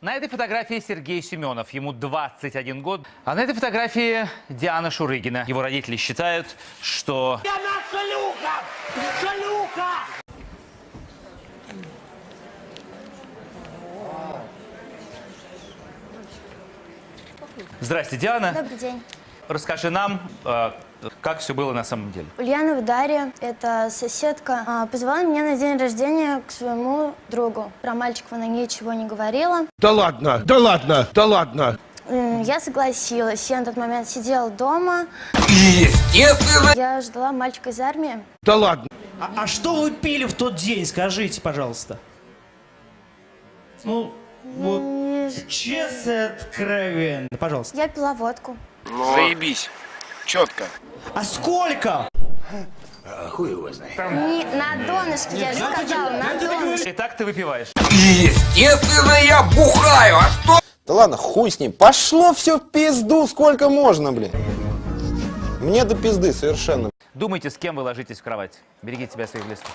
На этой фотографии Сергей Семенов, ему 21 год. А на этой фотографии Диана Шурыгина. Его родители считают, что... Она шлюха! Шлюха! Здрасте, Диана. Добрый день. Расскажи нам, э, как все было на самом деле. Ульянова Дарья, это соседка, а, позвала меня на день рождения к своему другу. Про мальчиков она ничего не говорила. Да ладно, да ладно, да ладно. Я согласилась. Я на тот момент сидела дома. Естественно! Я ждала мальчика из армии. Да ладно. А, а что вы пили в тот день, скажите, пожалуйста? Ну, вот, честно откровенно, пожалуйста. Я пила водку. Заебись. Четко. А сколько? Не, на донышке, я же сказала, на донышке. Итак, ты выпиваешь. Естественно, я бухаю. А что? Да ладно, хуй с ним. Пошло все в пизду, сколько можно, блин. Мне до пизды совершенно. Думайте, с кем вы ложитесь в кровать. Берегите себя и своих близких.